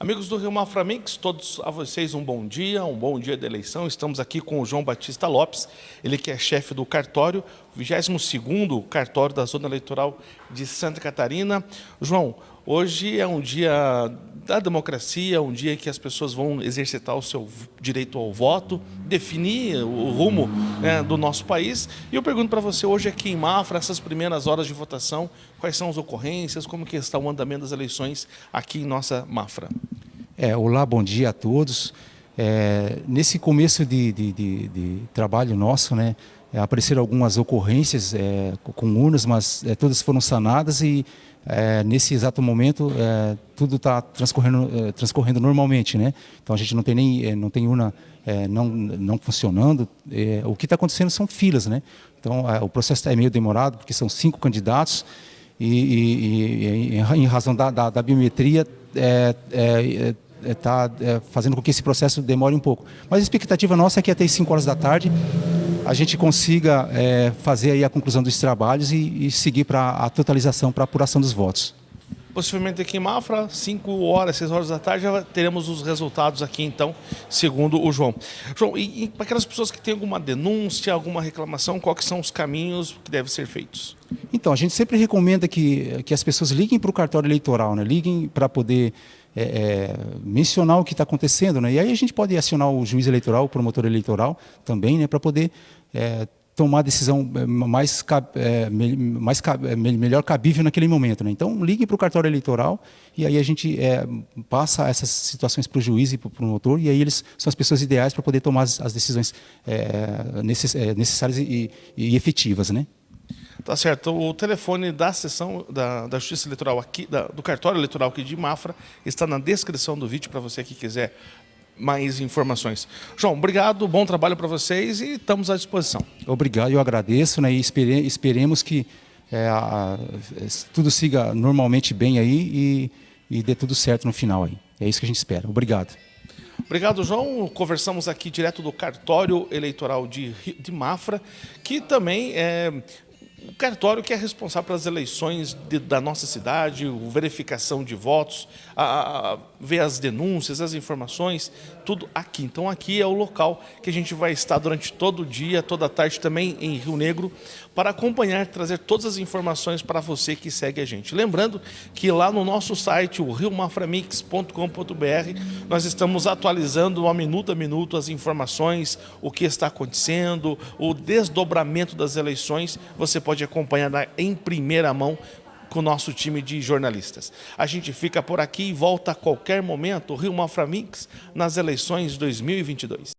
Amigos do Rio Mafra Mix, todos a vocês um bom dia, um bom dia de eleição. Estamos aqui com o João Batista Lopes, ele que é chefe do cartório, 22º cartório da Zona Eleitoral de Santa Catarina. João, hoje é um dia da democracia, um dia que as pessoas vão exercitar o seu direito ao voto, definir o rumo né, do nosso país. E eu pergunto para você hoje aqui em Mafra, essas primeiras horas de votação, quais são as ocorrências, como que está o andamento das eleições aqui em nossa Mafra? É, olá, bom dia a todos. É, nesse começo de, de, de, de, trabalho nosso, né, é, apareceram algumas ocorrências é, com urnas, mas é, todas foram sanadas e é, nesse exato momento tudo está transcorrendo, transcorrendo normalmente, né? Então a gente não tem nem não tem urna não não funcionando. o que está acontecendo são filas, né? Então o processo é meio demorado porque são cinco candidatos e, e, e em razão da, da, da biometria é, é, está é, é, fazendo com que esse processo demore um pouco. Mas a expectativa nossa é que até as 5 horas da tarde a gente consiga é, fazer aí a conclusão dos trabalhos e, e seguir para a totalização, para a apuração dos votos. Possivelmente aqui em Mafra, 5 horas, 6 horas da tarde, já teremos os resultados aqui, então, segundo o João. João, e, e para aquelas pessoas que têm alguma denúncia, alguma reclamação, quais são os caminhos que devem ser feitos? Então, a gente sempre recomenda que, que as pessoas liguem para o cartório eleitoral, né? liguem para poder é, é, mencionar o que está acontecendo. Né? E aí a gente pode acionar o juiz eleitoral, o promotor eleitoral também, né? para poder é, tomar a decisão é, mais, é, mais é, melhor cabível naquele momento. Né? Então, ligue para o cartório eleitoral e aí a gente é, passa essas situações para o juiz e para o promotor e aí eles são as pessoas ideais para poder tomar as, as decisões é, necess, necessárias e, e efetivas. Né? Tá certo. O telefone da sessão da, da Justiça Eleitoral aqui, da, do cartório eleitoral aqui de Mafra, está na descrição do vídeo para você que quiser mais informações. João, obrigado, bom trabalho para vocês e estamos à disposição. Obrigado, eu agradeço né, e espere, esperemos que é, a, tudo siga normalmente bem aí e, e dê tudo certo no final aí. É isso que a gente espera. Obrigado. Obrigado, João. Conversamos aqui direto do cartório eleitoral de, de Mafra, que também é, o cartório que é responsável pelas eleições de, da nossa cidade, verificação de votos, a, a, ver as denúncias, as informações, tudo aqui. Então aqui é o local que a gente vai estar durante todo o dia, toda a tarde também em Rio Negro, para acompanhar, trazer todas as informações para você que segue a gente. Lembrando que lá no nosso site, o riomaframix.com.br, nós estamos atualizando a minuto a minuto as informações, o que está acontecendo, o desdobramento das eleições, você pode acompanhar em primeira mão com o nosso time de jornalistas. A gente fica por aqui e volta a qualquer momento, Rio Mafra Mix, nas eleições 2022.